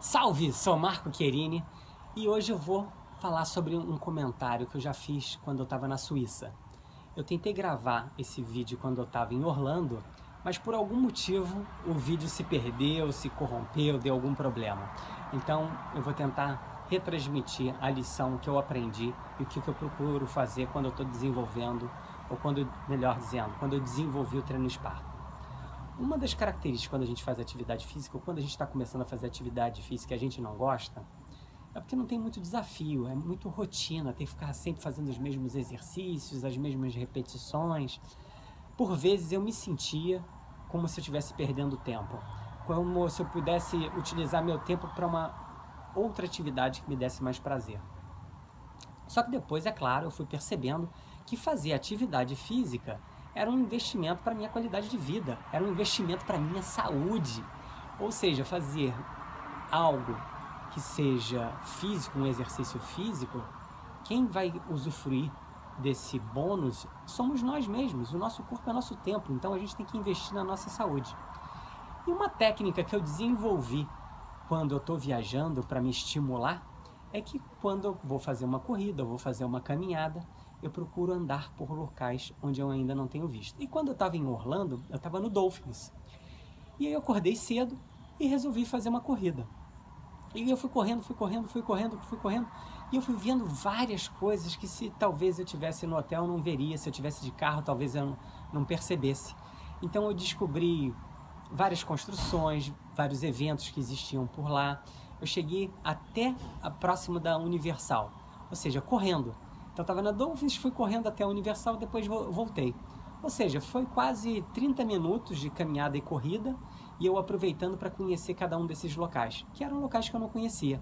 Salve, sou Marco Querini e hoje eu vou falar sobre um comentário que eu já fiz quando eu estava na Suíça. Eu tentei gravar esse vídeo quando eu estava em Orlando, mas por algum motivo o vídeo se perdeu, se corrompeu, deu algum problema. Então eu vou tentar retransmitir a lição que eu aprendi e o que eu procuro fazer quando eu estou desenvolvendo, ou quando, melhor dizendo, quando eu desenvolvi o treino Spartan. Uma das características quando a gente faz atividade física, ou quando a gente está começando a fazer atividade física e a gente não gosta, é porque não tem muito desafio, é muito rotina, tem que ficar sempre fazendo os mesmos exercícios, as mesmas repetições. Por vezes eu me sentia como se eu estivesse perdendo tempo, como se eu pudesse utilizar meu tempo para uma outra atividade que me desse mais prazer. Só que depois, é claro, eu fui percebendo que fazer atividade física era um investimento para minha qualidade de vida, era um investimento para minha saúde. Ou seja, fazer algo que seja físico, um exercício físico, quem vai usufruir desse bônus somos nós mesmos, o nosso corpo é nosso templo, então a gente tem que investir na nossa saúde. E uma técnica que eu desenvolvi quando eu estou viajando para me estimular é que quando eu vou fazer uma corrida, vou fazer uma caminhada, eu procuro andar por locais onde eu ainda não tenho visto. E quando eu estava em Orlando, eu estava no Dolphins. E aí eu acordei cedo e resolvi fazer uma corrida. E eu fui correndo, fui correndo, fui correndo, fui correndo. E eu fui vendo várias coisas que se talvez eu tivesse no hotel não veria, se eu tivesse de carro talvez eu não percebesse. Então eu descobri várias construções, vários eventos que existiam por lá. Eu cheguei até a próximo da Universal, ou seja, correndo. Então estava na Dolphins, fui correndo até a Universal, depois voltei. Ou seja, foi quase 30 minutos de caminhada e corrida e eu aproveitando para conhecer cada um desses locais, que eram locais que eu não conhecia.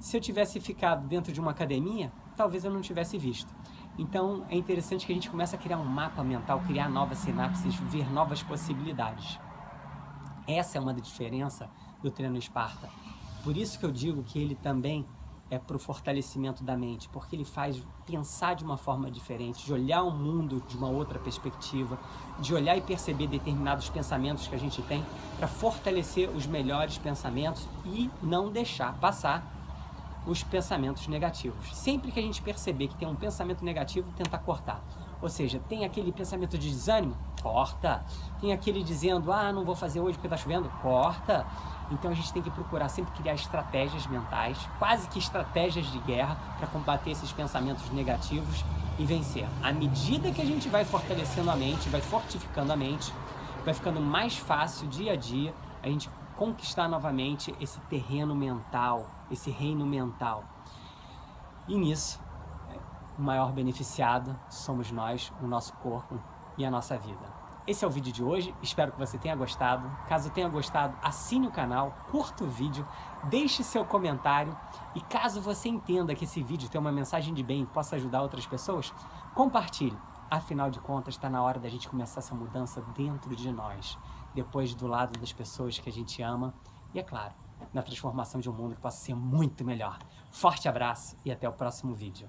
Se eu tivesse ficado dentro de uma academia, talvez eu não tivesse visto. Então é interessante que a gente comece a criar um mapa mental, criar novas sinapses, ver novas possibilidades. Essa é uma diferença do treino Esparta. Por isso que eu digo que ele também é para o fortalecimento da mente, porque ele faz pensar de uma forma diferente, de olhar o mundo de uma outra perspectiva, de olhar e perceber determinados pensamentos que a gente tem para fortalecer os melhores pensamentos e não deixar passar os pensamentos negativos. Sempre que a gente perceber que tem um pensamento negativo, tentar cortar. Ou seja, tem aquele pensamento de desânimo? Corta. Tem aquele dizendo, ah, não vou fazer hoje porque está chovendo? Corta. Então a gente tem que procurar sempre criar estratégias mentais, quase que estratégias de guerra, para combater esses pensamentos negativos e vencer. À medida que a gente vai fortalecendo a mente, vai fortificando a mente, vai ficando mais fácil dia a dia a gente conquistar novamente esse terreno mental, esse reino mental. E nisso, o maior beneficiado somos nós, o nosso corpo e a nossa vida. Esse é o vídeo de hoje, espero que você tenha gostado. Caso tenha gostado, assine o canal, curta o vídeo, deixe seu comentário e caso você entenda que esse vídeo tem uma mensagem de bem e possa ajudar outras pessoas, compartilhe. Afinal de contas, está na hora da gente começar essa mudança dentro de nós, depois do lado das pessoas que a gente ama e, é claro, na transformação de um mundo que possa ser muito melhor. Forte abraço e até o próximo vídeo.